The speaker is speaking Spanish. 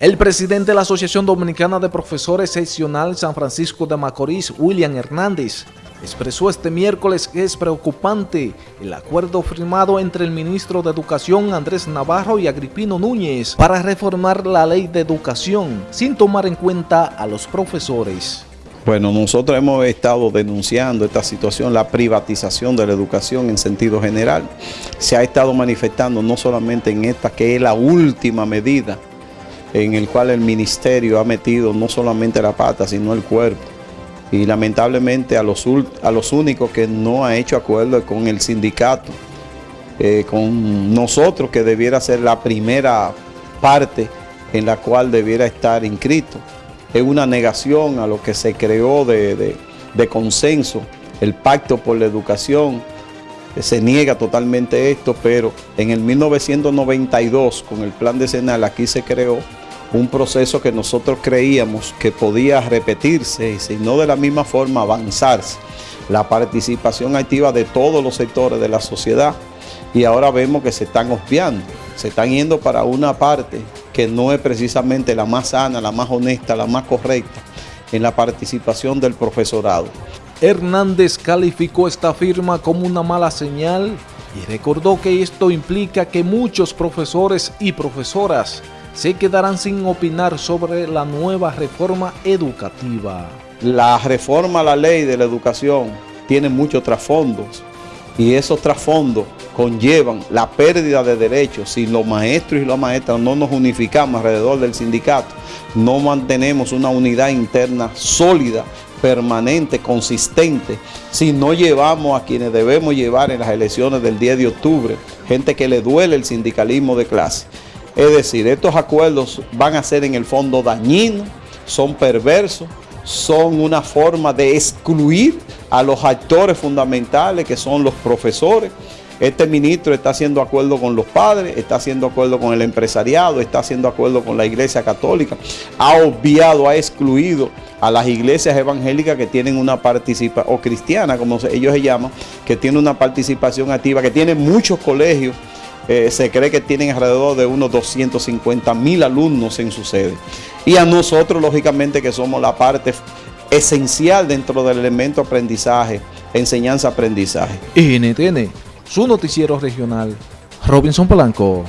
El presidente de la Asociación Dominicana de Profesores Seccional San Francisco de Macorís, William Hernández, expresó este miércoles que es preocupante el acuerdo firmado entre el ministro de Educación Andrés Navarro y Agripino Núñez para reformar la ley de educación sin tomar en cuenta a los profesores. Bueno, nosotros hemos estado denunciando esta situación, la privatización de la educación en sentido general. Se ha estado manifestando no solamente en esta, que es la última medida en el cual el ministerio ha metido no solamente la pata, sino el cuerpo. Y lamentablemente a los, únicos que no ha hecho acuerdo con el sindicato, eh, con nosotros que debiera ser la primera parte en la cual debiera estar inscrito. Es una negación a lo que se creó de, consenso, el pacto por la educación, se niega totalmente esto, pero en el 1992 con el plan decenal aquí se creó un proceso que nosotros creíamos que podía repetirse y si no de la misma forma avanzarse. La participación activa de todos los sectores de la sociedad y ahora vemos que se están obviando, se están yendo para una parte que no es precisamente la más sana, la más honesta, la más correcta en la participación del profesorado. Hernández calificó esta firma como una mala señal y recordó que esto implica que muchos profesores y profesoras se quedarán sin opinar sobre la nueva reforma educativa. La reforma a la ley de la educación tiene muchos trasfondos y esos trasfondos conllevan la pérdida de derechos. Si los maestros y las maestras no nos unificamos alrededor del sindicato, no mantenemos una unidad interna sólida, permanente, consistente, si no llevamos a quienes debemos llevar en las elecciones del 10 de octubre, gente que le duele el sindicalismo de clase. Es decir, estos acuerdos van a ser en el fondo dañinos, son perversos, son una forma de excluir a los actores fundamentales que son los profesores. Este ministro está haciendo acuerdo con los padres, está haciendo acuerdo con el empresariado, está haciendo acuerdo con la iglesia católica. Ha obviado, ha excluido a las iglesias evangélicas que tienen una participación, o cristiana como ellos se llaman, que tienen una participación activa, que tienen muchos colegios eh, se cree que tienen alrededor de unos 250 mil alumnos en su sede. Y a nosotros, lógicamente, que somos la parte esencial dentro del elemento aprendizaje, enseñanza-aprendizaje. NTN, su noticiero regional, Robinson Polanco.